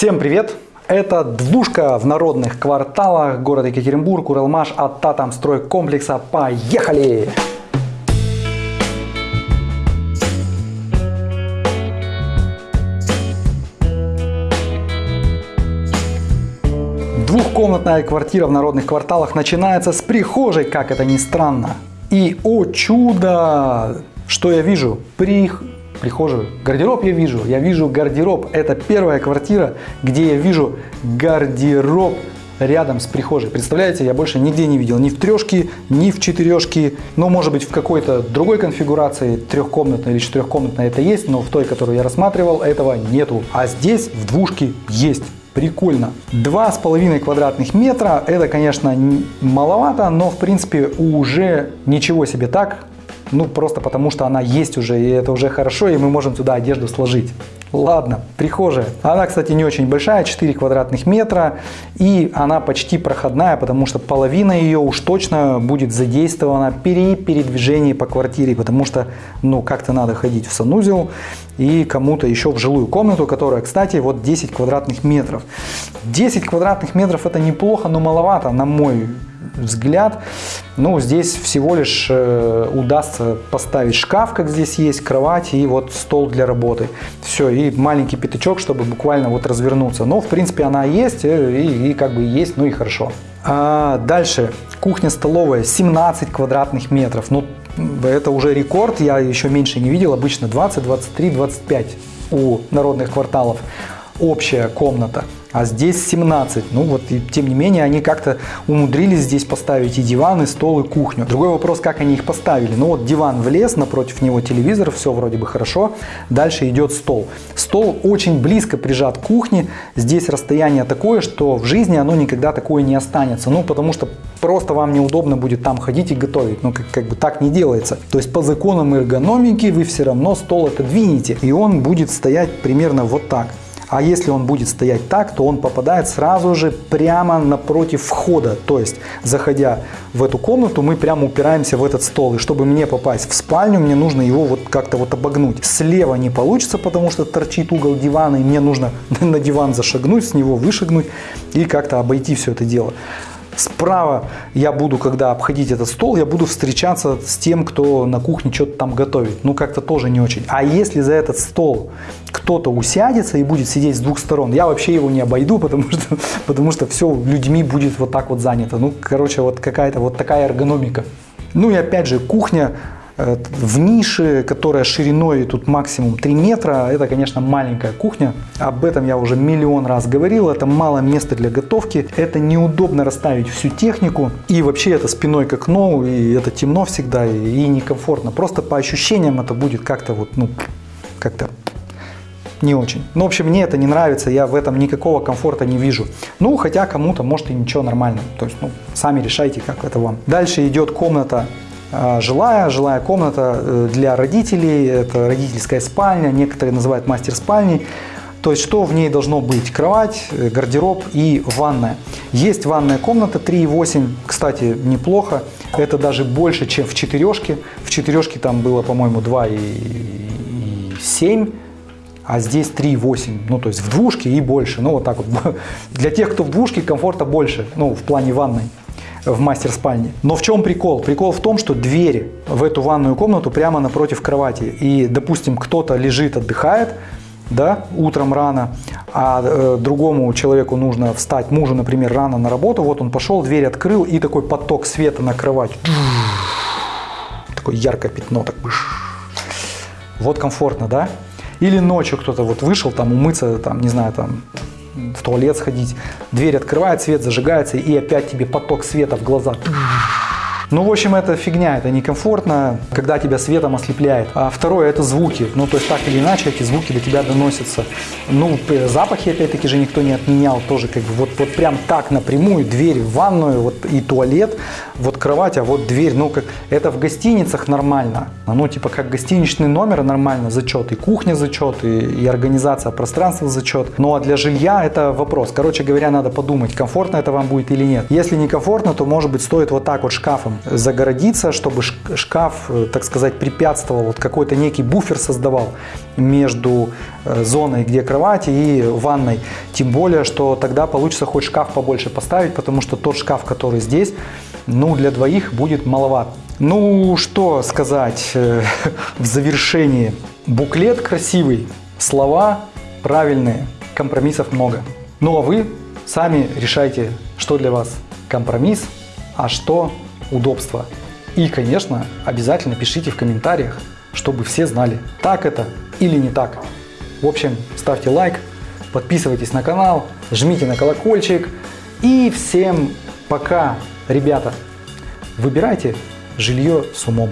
Всем привет! Это двушка в народных кварталах города Екатеринбург, Уралмаш от Татамстройкомплекса. Поехали! Двухкомнатная квартира в народных кварталах начинается с прихожей, как это ни странно. И, о чудо, что я вижу? При прихожую. Гардероб я вижу, я вижу гардероб. Это первая квартира, где я вижу гардероб рядом с прихожей. Представляете, я больше нигде не видел, ни в трешке, ни в четырешке, но может быть в какой-то другой конфигурации, трехкомнатной или четырехкомнатной это есть, но в той, которую я рассматривал, этого нету. А здесь в двушке есть. Прикольно. Два с половиной квадратных метра, это, конечно, маловато, но в принципе уже ничего себе так. Ну, просто потому что она есть уже, и это уже хорошо, и мы можем туда одежду сложить. Ладно, прихожая. Она, кстати, не очень большая, 4 квадратных метра, и она почти проходная, потому что половина ее уж точно будет задействована при передвижении по квартире, потому что, ну, как-то надо ходить в санузел и кому-то еще в жилую комнату, которая, кстати, вот 10 квадратных метров. 10 квадратных метров это неплохо, но маловато, на мой взгляд. Ну, здесь всего лишь э, удастся поставить шкаф, как здесь есть, кровать и вот стол для работы. Все, маленький пятачок, чтобы буквально вот развернуться. Но, в принципе, она есть э, и, и как бы есть, ну и хорошо. А дальше, кухня-столовая, 17 квадратных метров. Ну, это уже рекорд, я еще меньше не видел, обычно 20, 23, 25 у народных кварталов общая комната а здесь 17. Ну вот, и, тем не менее, они как-то умудрились здесь поставить и диван, и стол, и кухню. Другой вопрос, как они их поставили. Ну вот диван влез, напротив него телевизор, все вроде бы хорошо. Дальше идет стол. Стол очень близко прижат к кухне. Здесь расстояние такое, что в жизни оно никогда такое не останется. Ну, потому что просто вам неудобно будет там ходить и готовить. Ну, как, как бы так не делается. То есть по законам эргономики вы все равно стол отодвинете, и он будет стоять примерно вот так. А если он будет стоять так, то он попадает сразу же прямо напротив входа. То есть, заходя в эту комнату, мы прямо упираемся в этот стол. И чтобы мне попасть в спальню, мне нужно его вот как-то вот обогнуть. Слева не получится, потому что торчит угол дивана, и мне нужно на диван зашагнуть, с него вышагнуть и как-то обойти все это дело. Справа я буду, когда обходить этот стол, я буду встречаться с тем, кто на кухне что-то там готовит. Ну, как-то тоже не очень. А если за этот стол кто-то усядется и будет сидеть с двух сторон, я вообще его не обойду, потому что, потому что все людьми будет вот так вот занято. Ну, короче, вот какая-то вот такая эргономика. Ну и опять же, кухня в нише, которая шириной тут максимум 3 метра, это, конечно, маленькая кухня. Об этом я уже миллион раз говорил. Это мало места для готовки. Это неудобно расставить всю технику. И вообще это спиной к окну, и это темно всегда, и, некомфортно. Просто по ощущениям это будет как-то вот, ну, как-то не очень. Ну, в общем, мне это не нравится, я в этом никакого комфорта не вижу. Ну, хотя кому-то может и ничего нормально. То есть, ну, сами решайте, как это вам. Дальше идет комната жилая, жилая комната э, для родителей, это родительская спальня, некоторые называют мастер спальней. То есть что в ней должно быть? Кровать, э, гардероб и ванная. Есть ванная комната 3,8, кстати, неплохо. Это даже больше, чем в четырешке. В четырешке там было, по-моему, 2,7, а здесь 3,8. Ну, то есть в двушке и больше. Ну, вот так вот. Для тех, кто в двушке, комфорта больше, ну, в плане ванной в мастер-спальне. Но в чем прикол? Прикол в том, что двери в эту ванную комнату прямо напротив кровати. И, допустим, кто-то лежит, отдыхает, да, утром рано, а э, другому человеку нужно встать, мужу, например, рано на работу, вот он пошел, дверь открыл, и такой поток света на кровать. Такое яркое пятно, так Вот комфортно, да? Или ночью кто-то вот вышел там умыться, там, не знаю, там в туалет сходить, дверь открывает, свет зажигается, и опять тебе поток света в глаза. Ну, в общем, это фигня, это некомфортно, когда тебя светом ослепляет. А второе, это звуки. Ну, то есть, так или иначе, эти звуки до тебя доносятся. Ну, запахи, опять-таки, же никто не отменял тоже, как бы, вот, вот прям так напрямую, дверь в ванную, вот и туалет, вот кровать, а вот дверь. Ну, как, это в гостиницах нормально. Ну, типа, как гостиничный номер нормально, зачет, и кухня зачет, и, и организация пространства зачет. Ну, а для жилья это вопрос. Короче говоря, надо подумать, комфортно это вам будет или нет. Если не комфортно, то, может быть, стоит вот так вот шкафом загородиться, чтобы шкаф, э, так сказать, препятствовал, вот какой-то некий буфер создавал между э, зоной, где кровати и ванной. Тем более, что тогда получится хоть шкаф побольше поставить, потому что тот шкаф, который здесь, ну, для двоих будет маловат. Ну, что сказать э, в завершении. Буклет красивый, слова правильные, компромиссов много. Ну, а вы сами решайте, что для вас компромисс, а что удобство. И, конечно, обязательно пишите в комментариях, чтобы все знали, так это или не так. В общем, ставьте лайк, подписывайтесь на канал, жмите на колокольчик. И всем пока, ребята! Выбирайте жилье с умом.